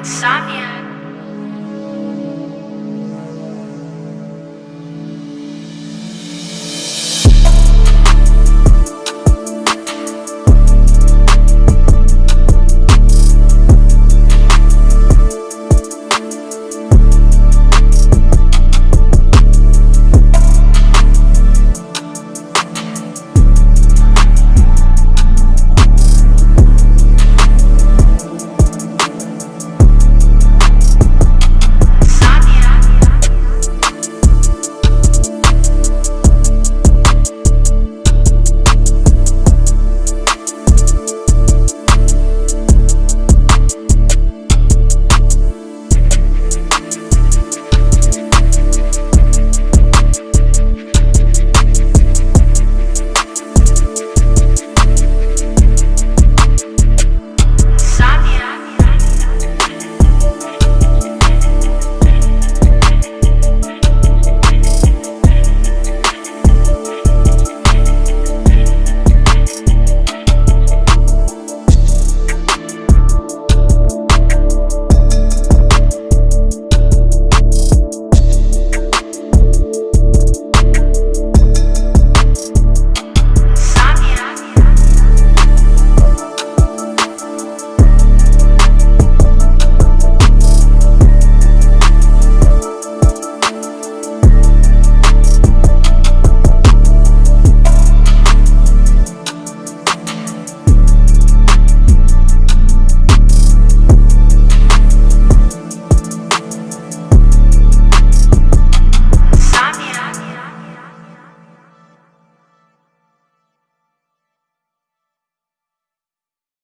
Insomnia.